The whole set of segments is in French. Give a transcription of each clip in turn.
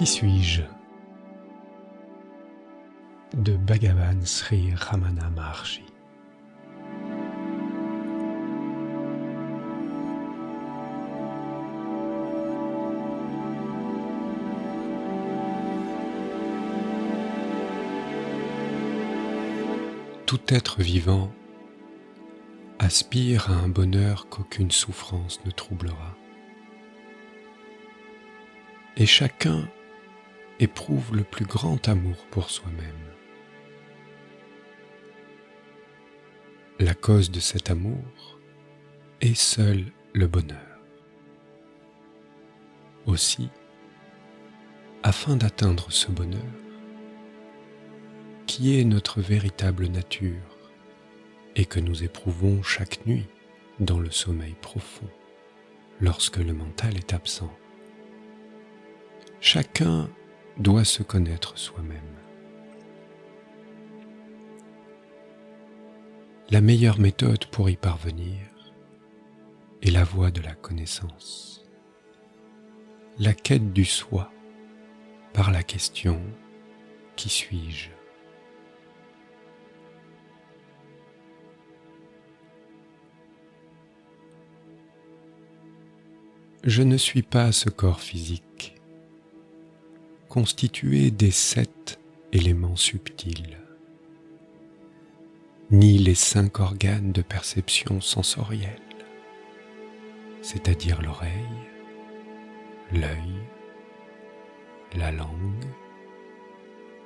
Qui suis-je? De Bhagavan Sri Ramana Maharshi. Tout être vivant aspire à un bonheur qu'aucune souffrance ne troublera. Et chacun éprouve le plus grand amour pour soi-même. La cause de cet amour est seul le bonheur. Aussi, afin d'atteindre ce bonheur, qui est notre véritable nature et que nous éprouvons chaque nuit dans le sommeil profond, lorsque le mental est absent. Chacun doit se connaître soi-même. La meilleure méthode pour y parvenir est la voie de la connaissance, la quête du soi par la question Qui suis-je? Je ne suis pas ce corps physique constitué des sept éléments subtils, ni les cinq organes de perception sensorielle, c'est-à-dire l'oreille, l'œil, la langue,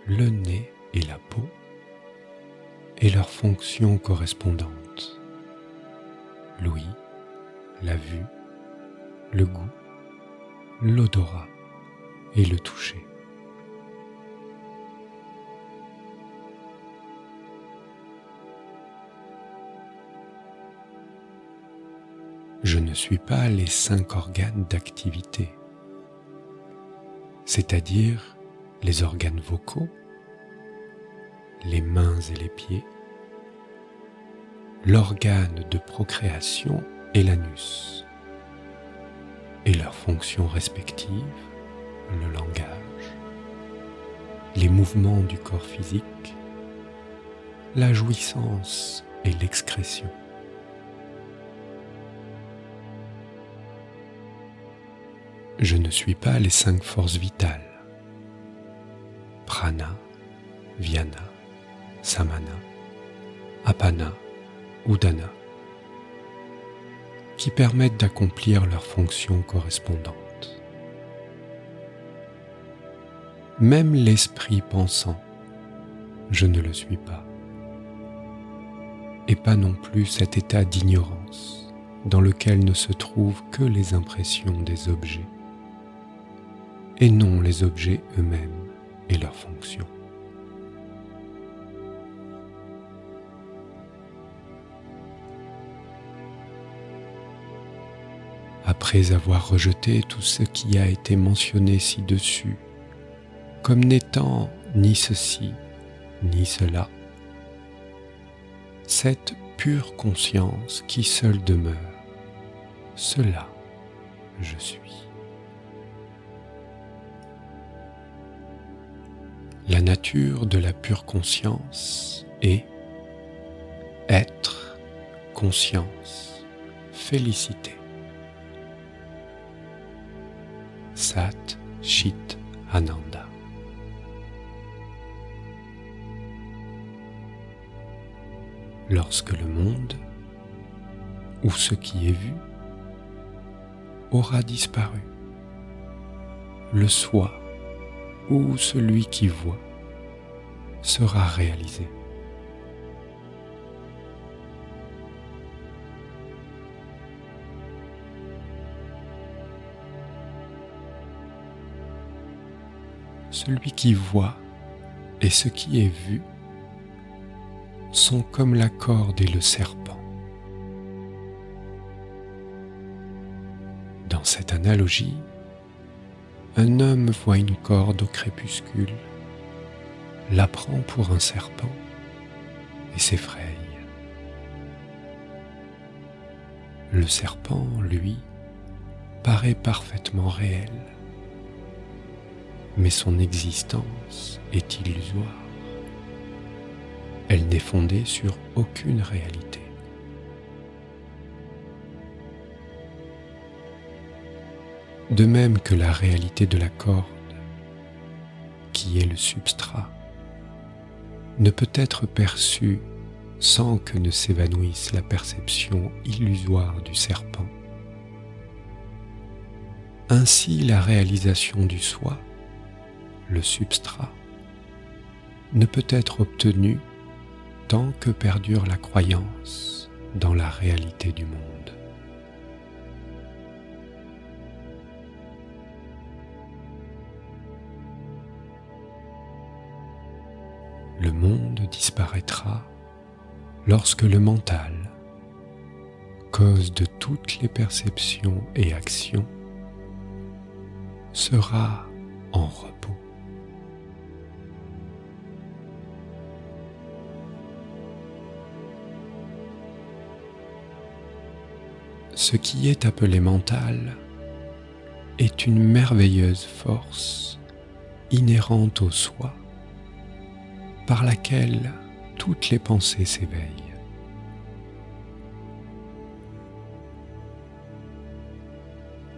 le nez et la peau, et leurs fonctions correspondantes, l'ouïe, la vue, le goût, l'odorat et le toucher. Je ne suis pas les cinq organes d'activité, c'est-à-dire les organes vocaux, les mains et les pieds, l'organe de procréation et l'anus, et leurs fonctions respectives, le langage, les mouvements du corps physique, la jouissance et l'excrétion. Je ne suis pas les cinq forces vitales. Prana, Vyana, Samana, Apana, Udana, qui permettent d'accomplir leurs fonctions correspondantes. Même l'esprit pensant, je ne le suis pas. Et pas non plus cet état d'ignorance dans lequel ne se trouvent que les impressions des objets et non les objets eux-mêmes et leurs fonctions. Après avoir rejeté tout ce qui a été mentionné ci-dessus, comme n'étant ni ceci, ni cela, cette pure conscience qui seule demeure, cela je suis. La nature de la pure conscience est être, conscience, félicité. Sat Chit Ananda. Lorsque le monde, ou ce qui est vu, aura disparu, le soi où celui qui voit sera réalisé. Celui qui voit et ce qui est vu sont comme la corde et le serpent. Dans cette analogie, un homme voit une corde au crépuscule, la prend pour un serpent et s'effraie. Le serpent, lui, paraît parfaitement réel. mais son existence est illusoire. Elle n'est fondée sur aucune réalité. De même que la réalité de la corde, qui est le substrat, ne peut être perçue sans que ne s'évanouisse la perception illusoire du serpent. Ainsi la réalisation du soi, le substrat, ne peut être obtenue tant que perdure la croyance dans la réalité du monde. Le monde disparaîtra lorsque le mental, cause de toutes les perceptions et actions, sera en repos. Ce qui est appelé mental est une merveilleuse force inhérente au soi par laquelle toutes les pensées s'éveillent.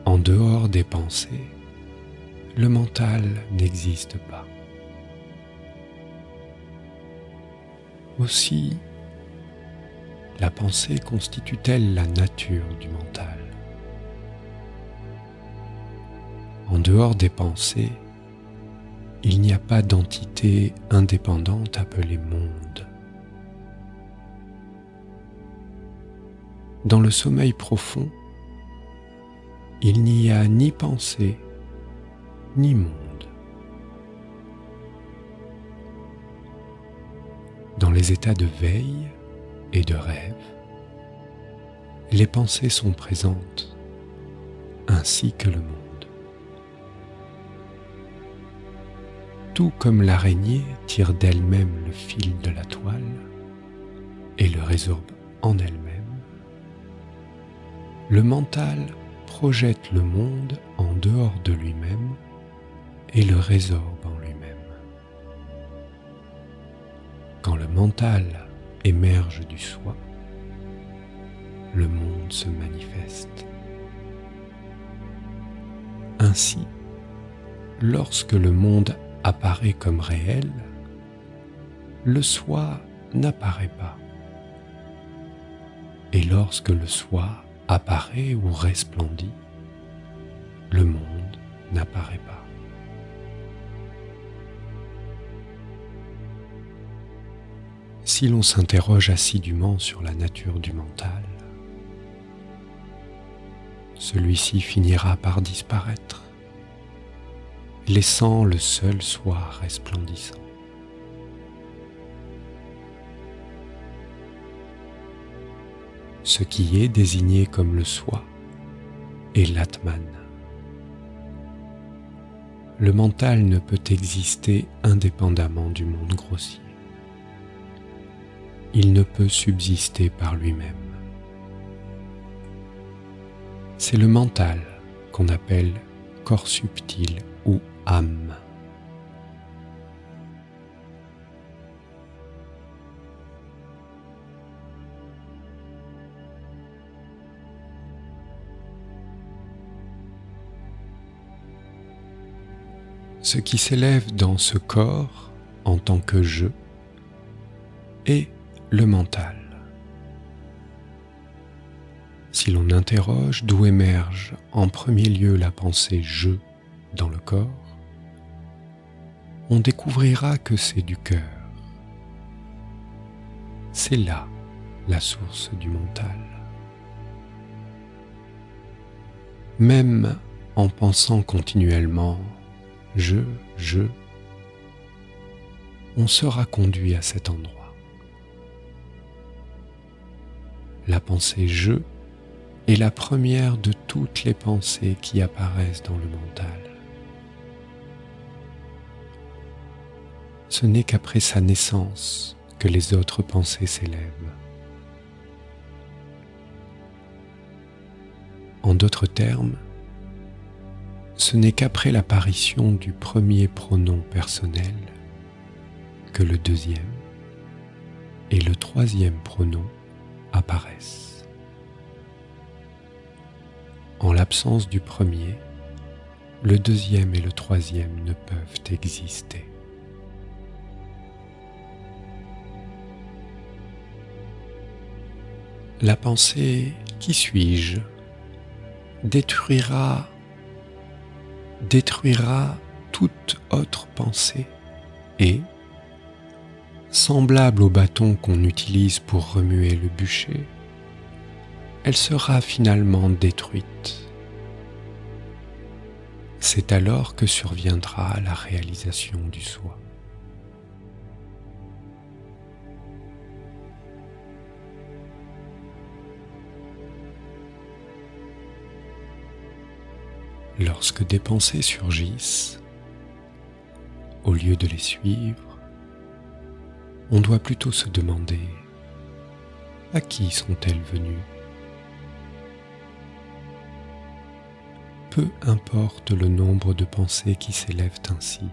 En dehors des pensées, le mental n'existe pas. Aussi, la pensée constitue-t-elle la nature du mental En dehors des pensées, il n'y a pas d'entité indépendante appelée monde. Dans le sommeil profond, il n'y a ni pensée ni monde. Dans les états de veille et de rêve, les pensées sont présentes, ainsi que le monde. Tout comme l'araignée tire d'elle-même le fil de la toile et le résorbe en elle-même, le mental projette le monde en dehors de lui-même et le résorbe en lui-même. Quand le mental émerge du soi, le monde se manifeste. Ainsi, lorsque le monde apparaît comme réel, le soi n'apparaît pas. Et lorsque le soi apparaît ou resplendit, le monde n'apparaît pas. Si l'on s'interroge assidûment sur la nature du mental, celui-ci finira par disparaître laissant le seul soir resplendissant. Ce qui est désigné comme le soi est l'atman. Le mental ne peut exister indépendamment du monde grossier. Il ne peut subsister par lui-même. C'est le mental qu'on appelle corps subtil âme. Ce qui s'élève dans ce corps en tant que je est le mental. Si l'on interroge d'où émerge en premier lieu la pensée je dans le corps, on découvrira que c'est du cœur. C'est là la source du mental. Même en pensant continuellement je, je, on sera conduit à cet endroit. La pensée je est la première de toutes les pensées qui apparaissent dans le mental. Ce n'est qu'après sa naissance que les autres pensées s'élèvent. En d'autres termes, ce n'est qu'après l'apparition du premier pronom personnel que le deuxième et le troisième pronom apparaissent. En l'absence du premier, le deuxième et le troisième ne peuvent exister. La pensée qui suis-je détruira détruira toute autre pensée et, semblable au bâton qu'on utilise pour remuer le bûcher, elle sera finalement détruite. C'est alors que surviendra la réalisation du soi. Lorsque des pensées surgissent, au lieu de les suivre, on doit plutôt se demander à qui sont-elles venues? Peu importe le nombre de pensées qui s'élèvent ainsi.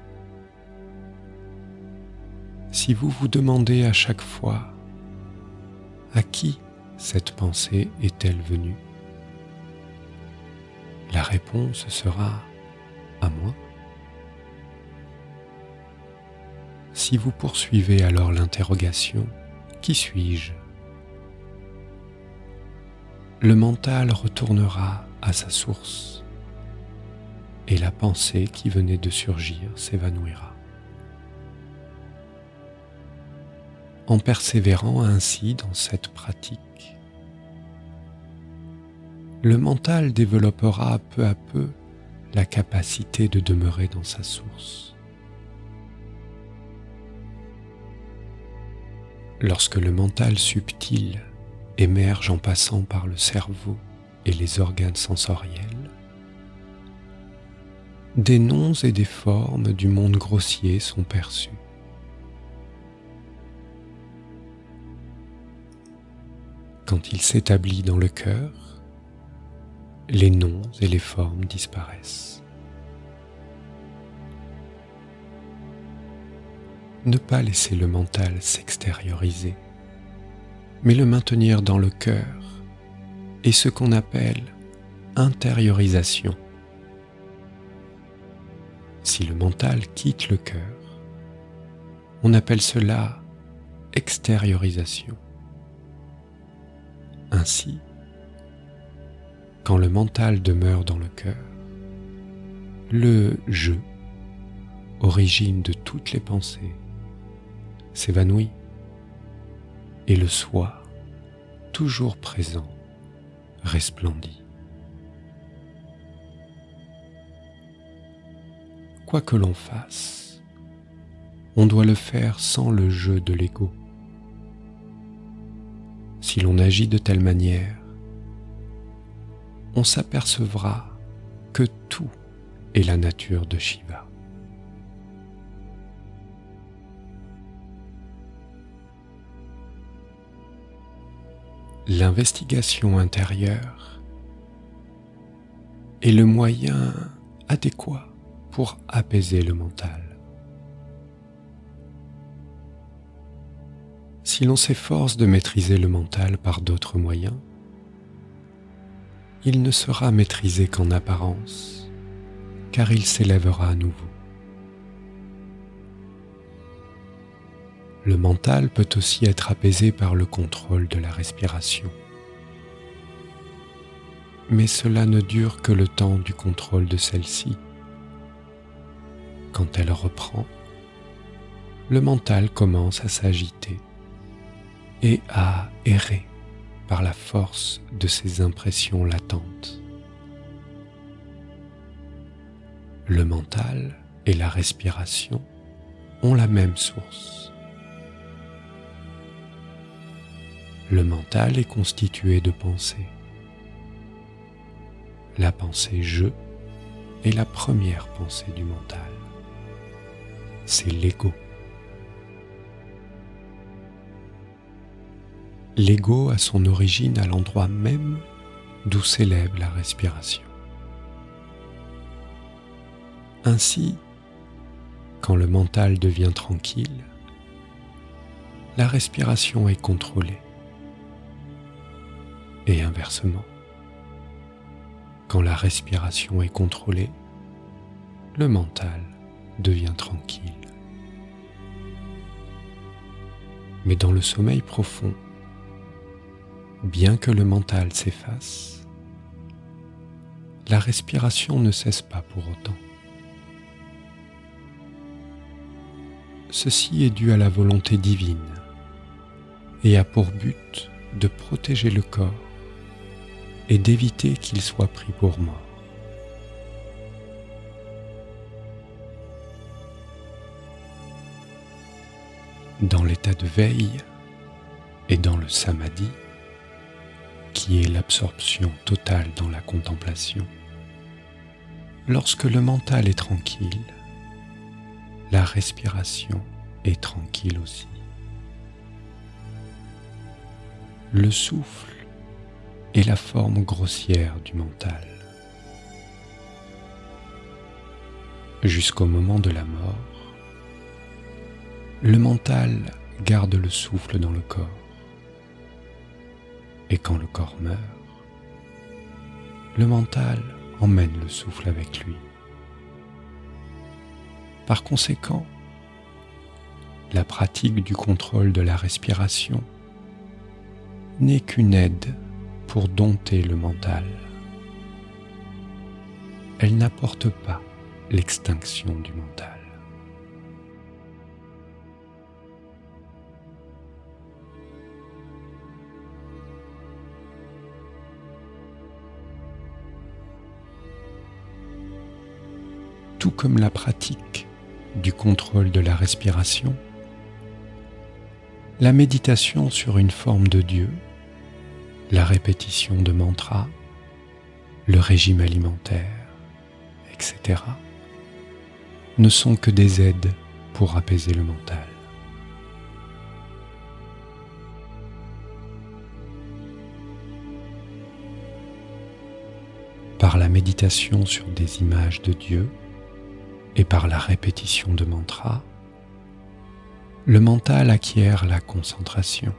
Si vous vous demandez à chaque fois à qui cette pensée est-elle venue? La réponse sera à moi. Si vous poursuivez alors l'interrogation, qui suis-je? Le mental retournera à sa source et la pensée qui venait de surgir s'évanouira. En persévérant ainsi dans cette pratique, le mental développera peu à peu la capacité de demeurer dans sa source. Lorsque le mental subtil émerge en passant par le cerveau et les organes sensoriels, des noms et des formes du monde grossier sont perçus. Quand il s'établit dans le cœur, les noms et les formes disparaissent. Ne pas laisser le mental s'extérioriser, mais le maintenir dans le cœur est ce qu'on appelle intériorisation. Si le mental quitte le cœur, on appelle cela extériorisation. Ainsi, quand le mental demeure dans le cœur, le je, origine de toutes les pensées, s'évanouit et le soi, toujours présent, resplendit. Quoi que l'on fasse, on doit le faire sans le jeu de l'ego. Si l'on agit de telle manière, on s'apercevra que tout est la nature de Shiva. L'investigation intérieure est le moyen adéquat pour apaiser le mental. Si l'on s'efforce de maîtriser le mental par d'autres moyens, il ne sera maîtrisé qu'en apparence, car il s'élèvera à nouveau. Le mental peut aussi être apaisé par le contrôle de la respiration. Mais cela ne dure que le temps du contrôle de celle-ci. Quand elle reprend, le mental commence à s'agiter et à errer par la force de ces impressions latentes. Le mental et la respiration ont la même source. Le mental est constitué de pensées. La pensée je est la première pensée du mental. C'est l'ego. L'ego a son origine à l'endroit même d'où s'élève la respiration. Ainsi, quand le mental devient tranquille, la respiration est contrôlée. Et inversement, quand la respiration est contrôlée, le mental devient tranquille. Mais dans le sommeil profond, bien que le mental s'efface, la respiration ne cesse pas pour autant. Ceci est dû à la volonté divine et a pour but de protéger le corps et d'éviter qu'il soit pris pour mort. Dans l'état de veille et dans le samadhi, qui est l'absorption totale dans la contemplation, lorsque le mental est tranquille, la respiration est tranquille aussi. Le souffle est la forme grossière du mental. Jusqu'au moment de la mort, le mental garde le souffle dans le corps. Et quand le corps meurt, le mental emmène le souffle avec lui. Par conséquent, la pratique du contrôle de la respiration n'est qu'une aide pour dompter le mental. Elle n'apporte pas l'extinction du mental. Tout comme la pratique du contrôle de la respiration, la méditation sur une forme de Dieu, la répétition de mantras, le régime alimentaire, etc., ne sont que des aides pour apaiser le mental. Par la méditation sur des images de Dieu et par la répétition de mantras, le mental acquiert la concentration.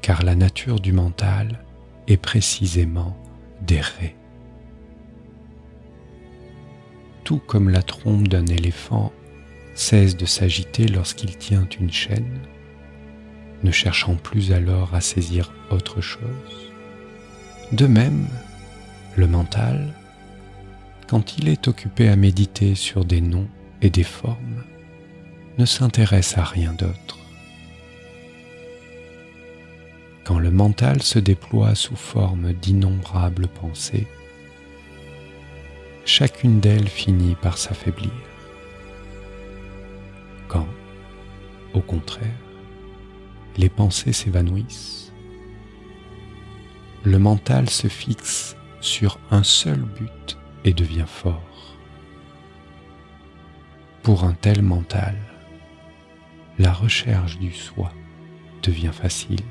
Car la nature du mental est précisément d'errer. Tout comme la trompe d'un éléphant cesse de s'agiter lorsqu'il tient une chaîne, ne cherchant plus alors à saisir autre chose. De même, le mental, quand il est occupé à méditer sur des noms et des formes, ne s'intéresse à rien d'autre. Quand le mental se déploie sous forme d'innombrables pensées, chacune d'elles finit par s'affaiblir. Quand, au contraire, les pensées s'évanouissent, le mental se fixe sur un seul but et devient fort. Pour un tel mental, la recherche du soi devient facile.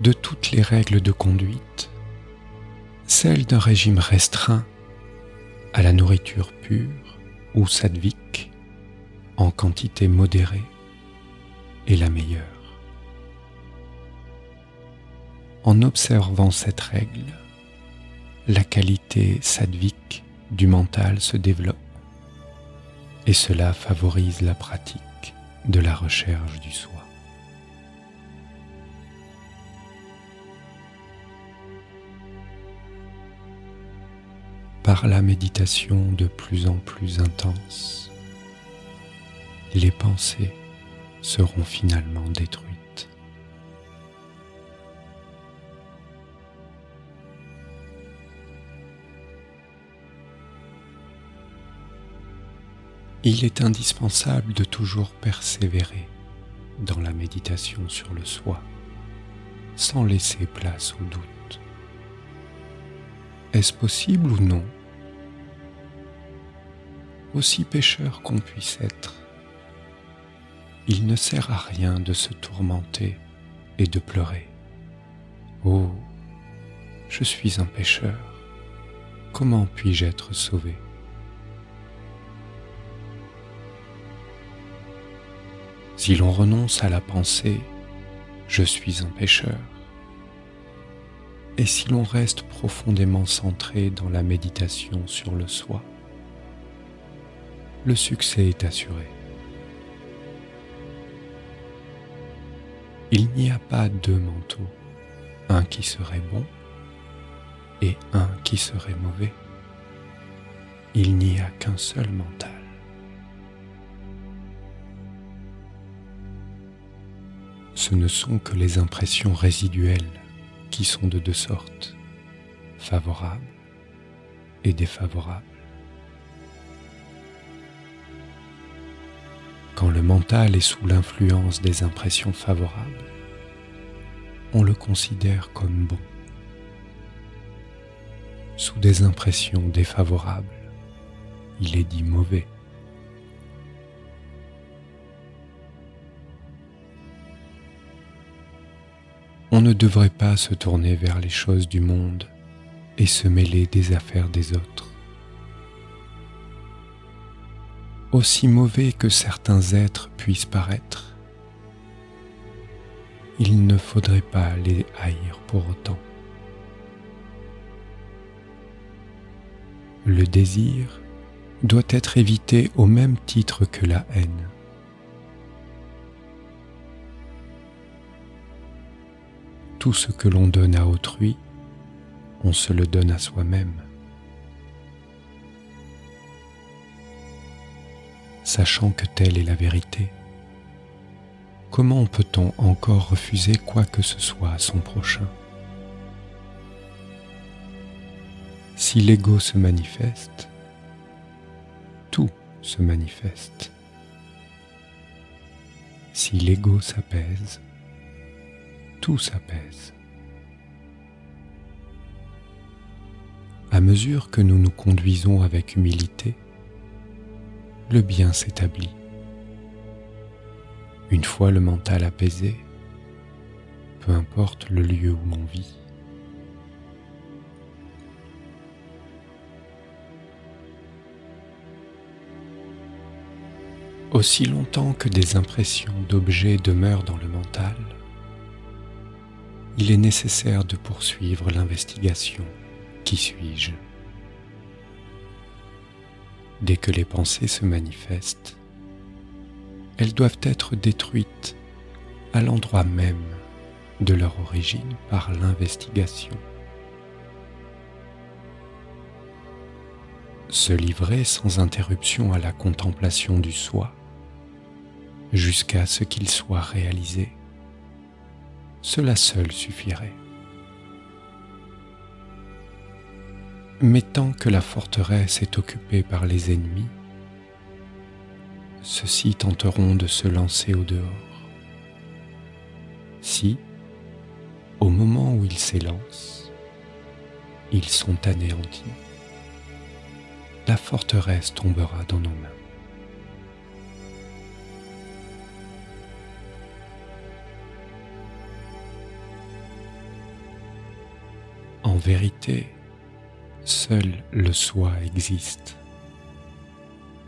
De toutes les règles de conduite, celle d'un régime restreint à la nourriture pure ou sadvique en quantité modérée est la meilleure. En observant cette règle, la qualité sadvique du mental se développe et cela favorise la pratique de la recherche du soi. Par la méditation de plus en plus intense, les pensées seront finalement détruites. Il est indispensable de toujours persévérer dans la méditation sur le soi, sans laisser place au doute. Est-ce possible ou non Aussi pécheur qu'on puisse être, il ne sert à rien de se tourmenter et de pleurer, Oh, je suis un pécheur, comment puis-je être sauvé? Si l'on renonce à la pensée, je suis un pécheur, et si l'on reste profondément centré dans la méditation sur le soi, le succès est assuré. Il n'y a pas deux manteaux, un qui serait bon et un qui serait mauvais. Il n'y a qu'un seul mental. Ce ne sont que les impressions résiduelles qui sont de deux sortes, favorables et défavorables. Quand le mental est sous l'influence des impressions favorables, on le considère comme bon. Sous des impressions défavorables, il est dit mauvais. On ne devrait pas se tourner vers les choses du monde et se mêler des affaires des autres. Aussi mauvais que certains êtres puissent paraître, il ne faudrait pas les haïr pour autant. Le désir doit être évité au même titre que la haine. Tout ce que l'on donne à autrui, on se le donne à soi-même. Sachant que telle est la vérité, comment peut-on encore refuser quoi que ce soit à son prochain? Si l'ego se manifeste, tout se manifeste. Si l'ego s'apaise, tout s'apaise. À mesure que nous nous conduisons avec humilité, le bien s'établit. Une fois le mental apaisé, peu importe le lieu où l'on vit. Aussi longtemps que des impressions d'objets demeurent dans le mental, il est nécessaire de poursuivre l'investigation. Qui suis-je? Dès que les pensées se manifestent, elles doivent être détruites à l'endroit même de leur origine par l'investigation. Se livrer sans interruption à la contemplation du soi jusqu'à ce qu'il soit réalisé cela seul suffirait. Mais tant que la forteresse est occupée par les ennemis, ceux-ci tenteront de se lancer au dehors. Si, au moment où ils s'élancent, ils sont anéantis, la forteresse tombera dans nos mains. Vérité, seul le soi existe.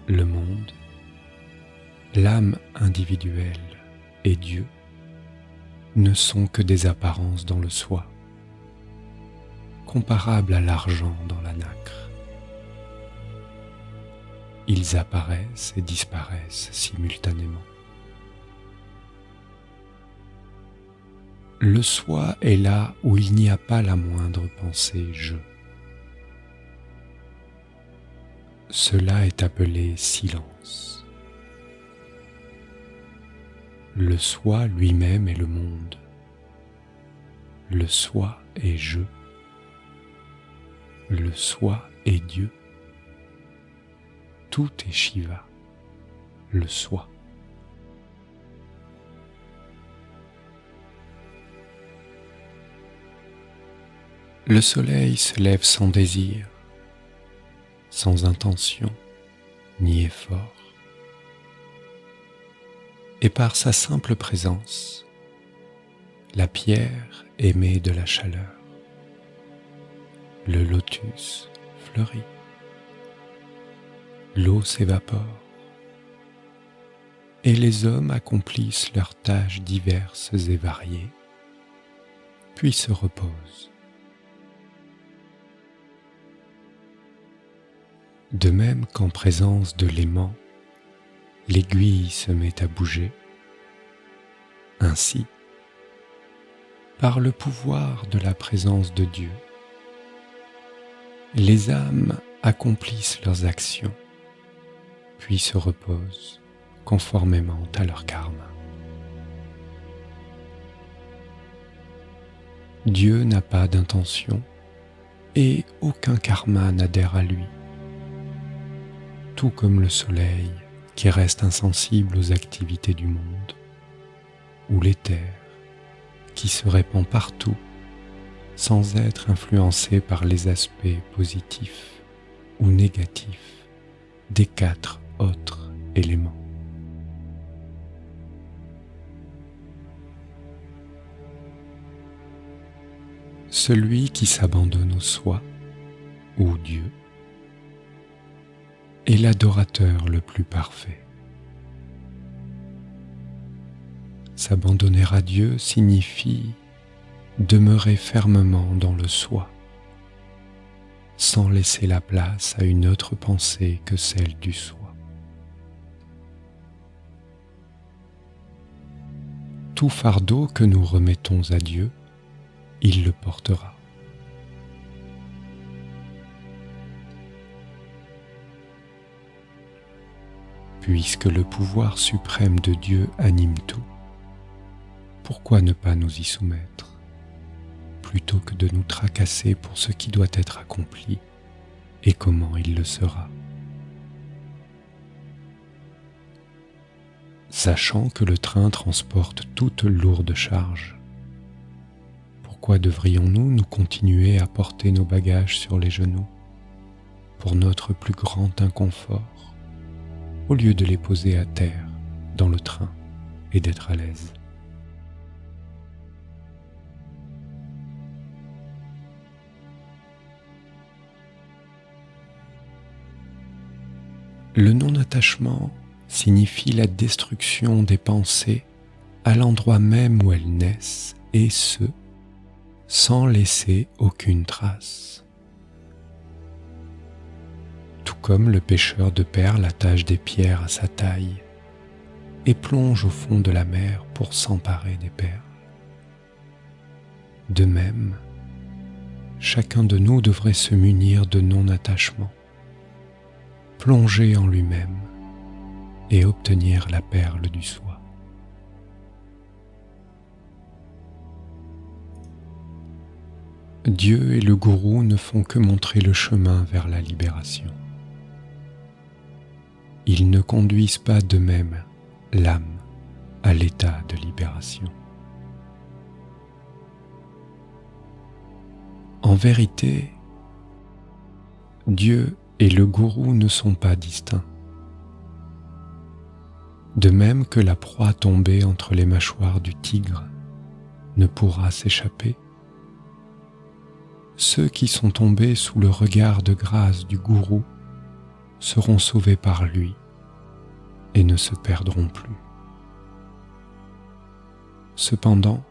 Le monde, l'âme individuelle et Dieu ne sont que des apparences dans le soi, comparables à l'argent dans la nacre. Ils apparaissent et disparaissent simultanément. Le soi est là où il n'y a pas la moindre pensée je. Cela est appelé silence. Le soi lui-même est le monde. Le soi est je. Le soi est Dieu. Tout est Shiva, le soi. Le soleil se lève sans désir, sans intention ni effort. Et par sa simple présence, la pierre émet de la chaleur, le lotus fleurit, l'eau s'évapore, et les hommes accomplissent leurs tâches diverses et variées, puis se reposent. De même qu'en présence de l'aimant, l'aiguille se met à bouger, ainsi, par le pouvoir de la présence de Dieu, les âmes accomplissent leurs actions, puis se reposent conformément à leur karma. Dieu n'a pas d'intention et aucun karma n'adhère à lui, tout comme le soleil qui reste insensible aux activités du monde, ou l'éther qui se répand partout sans être influencé par les aspects positifs ou négatifs des quatre autres éléments. Celui qui s'abandonne au soi ou Dieu est l'adorateur le plus parfait. S'abandonner à Dieu signifie demeurer fermement dans le soi, sans laisser la place à une autre pensée que celle du soi. Tout fardeau que nous remettons à Dieu, il le portera. Puisque le pouvoir suprême de Dieu anime tout, pourquoi ne pas nous y soumettre plutôt que de nous tracasser pour ce qui doit être accompli et comment il le sera? Sachant que le train transporte toute lourde charge, pourquoi devrions-nous nous continuer à porter nos bagages sur les genoux pour notre plus grand inconfort? Au lieu de les poser à terre dans le train et d'être à l'aise Le non-attachement signifie la destruction des pensées à l'endroit même où elles naissent, et ce, sans laisser aucune trace. Comme le pêcheur de perles attache des pierres à sa taille et plonge au fond de la mer pour s'emparer des perles. De même, chacun de nous devrait se munir de non-attachement plonger en lui-même et obtenir la perle du soi. Dieu et le gourou ne font que montrer le chemin vers la libération. Ils ne conduisent pas de même l'âme à l'état de libération. En vérité, Dieu et le gourou ne sont pas distincts. De même que la proie tombée entre les mâchoires du tigre ne pourra s'échapper, ceux qui sont tombés sous le regard de grâce du gourou seront sauvés par lui et ne se perdront plus. Cependant,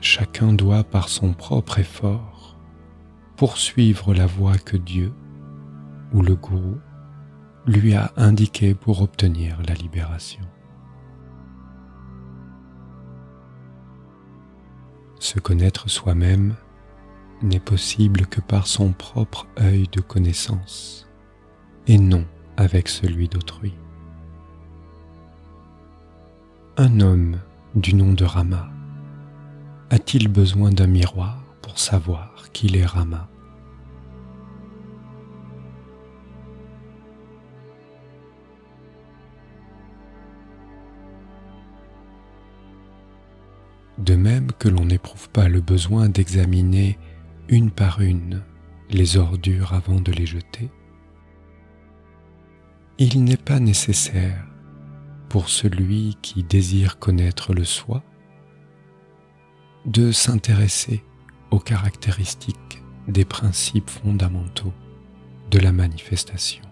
chacun doit par son propre effort poursuivre la voie que Dieu ou le gourou lui a indiquée pour obtenir la libération. Se connaître soi-même n'est possible que par son propre œil de connaissance et non avec celui d'autrui. Un homme du nom de Rama a-t-il besoin d'un miroir pour savoir qu'il est Rama? De même que l'on n'éprouve pas le besoin d'examiner une par une les ordures avant de les jeter, il n'est pas nécessaire pour celui qui désire connaître le soi de s'intéresser aux caractéristiques des principes fondamentaux de la manifestation.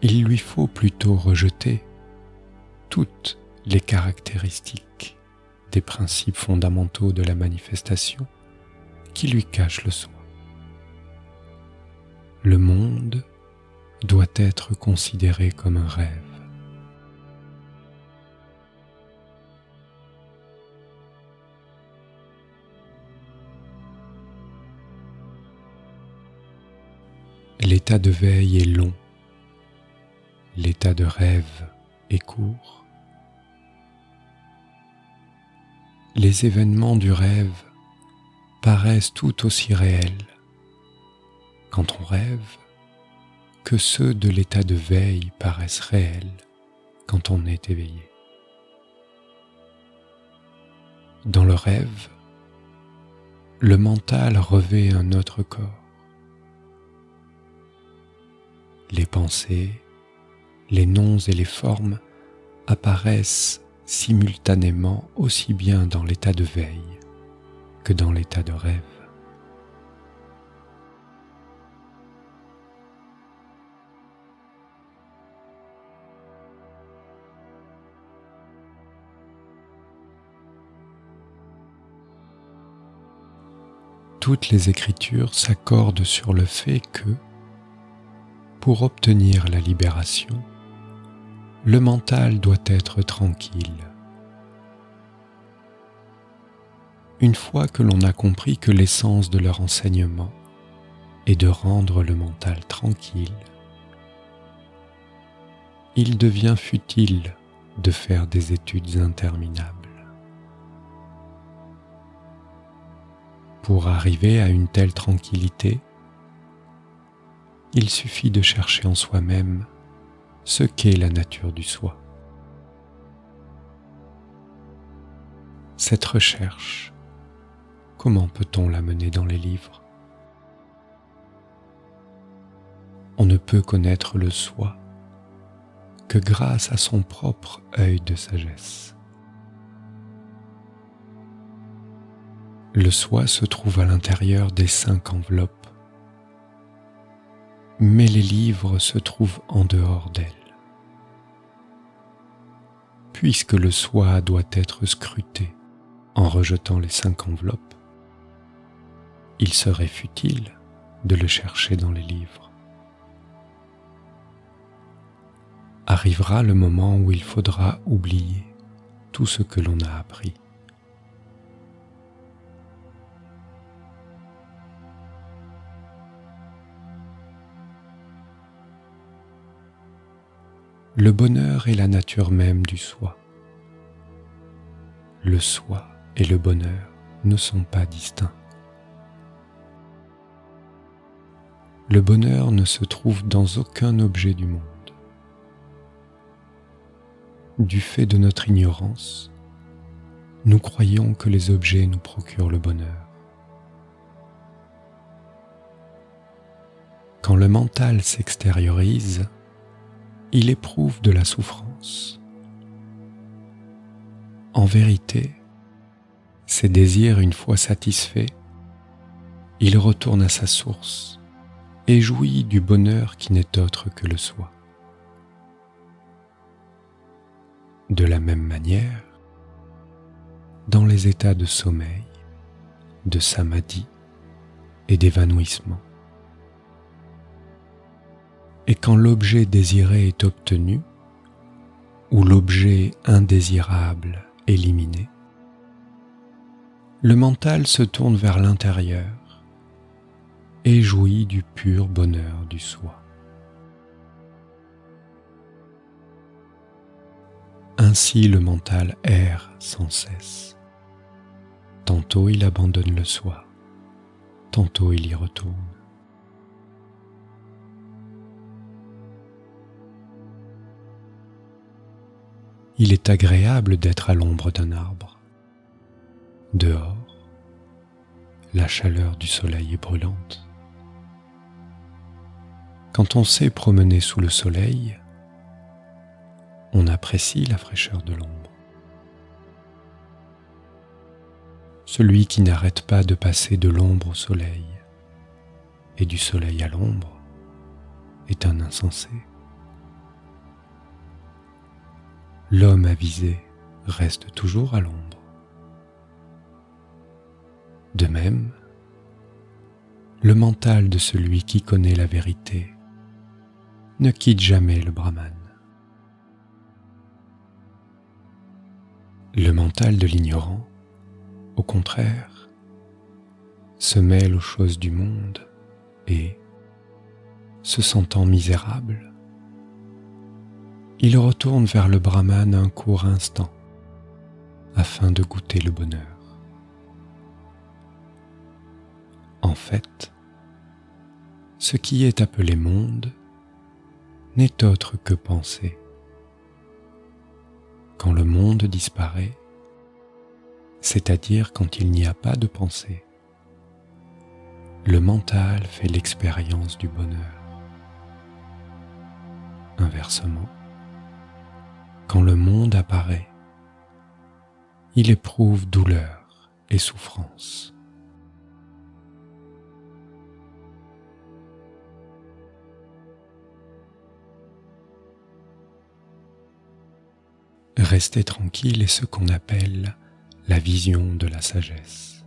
Il lui faut plutôt rejeter toutes les caractéristiques principes fondamentaux de la manifestation qui lui cachent le soi. Le monde doit être considéré comme un rêve. L'état de veille est long, l'état de rêve est court. Les événements du rêve paraissent tout aussi réels quand on rêve que ceux de l'état de veille paraissent réels quand on est éveillé. Dans le rêve, le mental revêt un autre corps les pensées, les noms et les formes apparaissent simultanément aussi bien dans l'état de veille que dans l'état de rêve. Toutes les écritures s'accordent sur le fait que pour obtenir la libération, le mental doit être tranquille. Une fois que l'on a compris que l'essence de leur enseignement est de rendre le mental tranquille, il devient futile de faire des études interminables. Pour arriver à une telle tranquillité, il suffit de chercher en soi-même ce qu'est la nature du soi. Cette recherche, comment peut-on la mener dans les livres? On ne peut connaître le soi que grâce à son propre œil de sagesse. Le soi se trouve à l'intérieur des cinq enveloppes mais les livres se trouvent en dehors d'elle. Puisque le soi doit être scruté en rejetant les cinq enveloppes, il serait futile de le chercher dans les livres. Arrivera le moment où il faudra oublier tout ce que l'on a appris. Le bonheur est la nature même du soi. Le soi et le bonheur ne sont pas distincts. Le bonheur ne se trouve dans aucun objet du monde. Du fait de notre ignorance, nous croyons que les objets nous procurent le bonheur. Quand le mental s'extériorise, il éprouve de la souffrance. En vérité, ses désirs une fois satisfaits, il retourne à sa source et jouit du bonheur qui n'est autre que le soi. De la même manière, dans les états de sommeil, de samadhi et d'évanouissement, et quand l'objet désiré est obtenu, ou l'objet indésirable éliminé, le mental se tourne vers l'intérieur et jouit du pur bonheur du soi. Ainsi le mental erre sans cesse. Tantôt il abandonne le soi, tantôt il y retourne. Il est agréable d'être à l'ombre d'un arbre. Dehors, la chaleur du soleil est brûlante. Quand on sait promener sous le soleil, on apprécie la fraîcheur de l'ombre. celui qui n'arrête pas de passer de l'ombre au soleil et du soleil à l'ombre est un insensé. L'homme avisé reste toujours à l'ombre. De même, le mental de celui qui connaît la vérité ne quitte jamais le brahman. Le mental de l'ignorant, au contraire, se mêle aux choses du monde et, se sentant misérable, il retourne vers le brahman un court instant afin de goûter le bonheur. En fait, ce qui est appelé monde n'est autre que pensée. Quand le monde disparaît, c'est-à-dire quand il n'y a pas de pensée, le mental fait l'expérience du bonheur. Inversement, quand le monde apparaît, il éprouve douleur et souffrance. Rester tranquille est ce qu'on appelle la vision de la sagesse.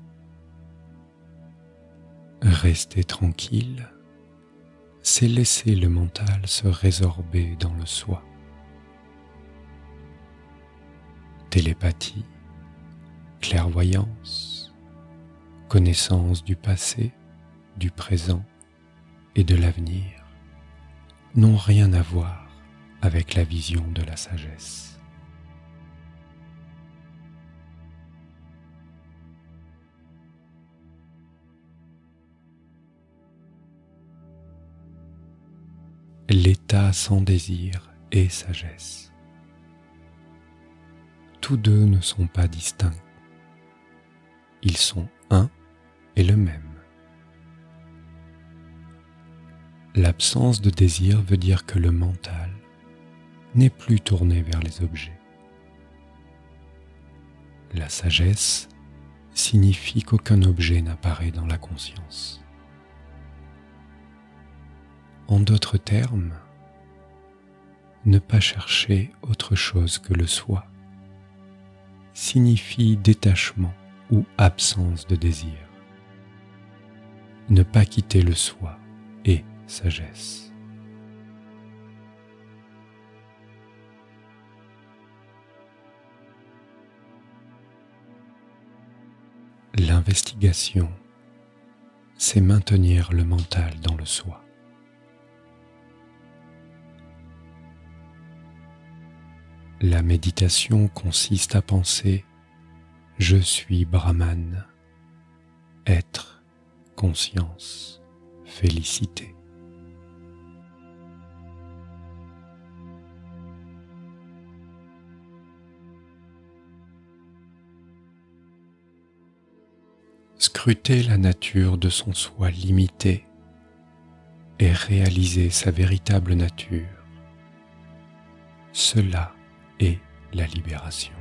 Rester tranquille, c'est laisser le mental se résorber dans le soi. Télépathie, clairvoyance, connaissance du passé, du présent et de l'avenir n'ont rien à voir avec la vision de la sagesse. l'état sans désir et sagesse. Tous deux ne sont pas distincts. Ils sont un et le même. L'absence de désir veut dire que le mental n'est plus tourné vers les objets. La sagesse signifie qu'aucun objet n'apparaît dans la conscience. En d'autres termes, ne pas chercher autre chose que le soi signifie détachement ou absence de désir. Ne pas quitter le soi et sagesse. L'investigation, c'est maintenir le mental dans le soi. La méditation consiste à penser Je suis Brahman, être, conscience, félicité. Scruter la nature de son soi limité et réaliser sa véritable nature. Cela et la libération.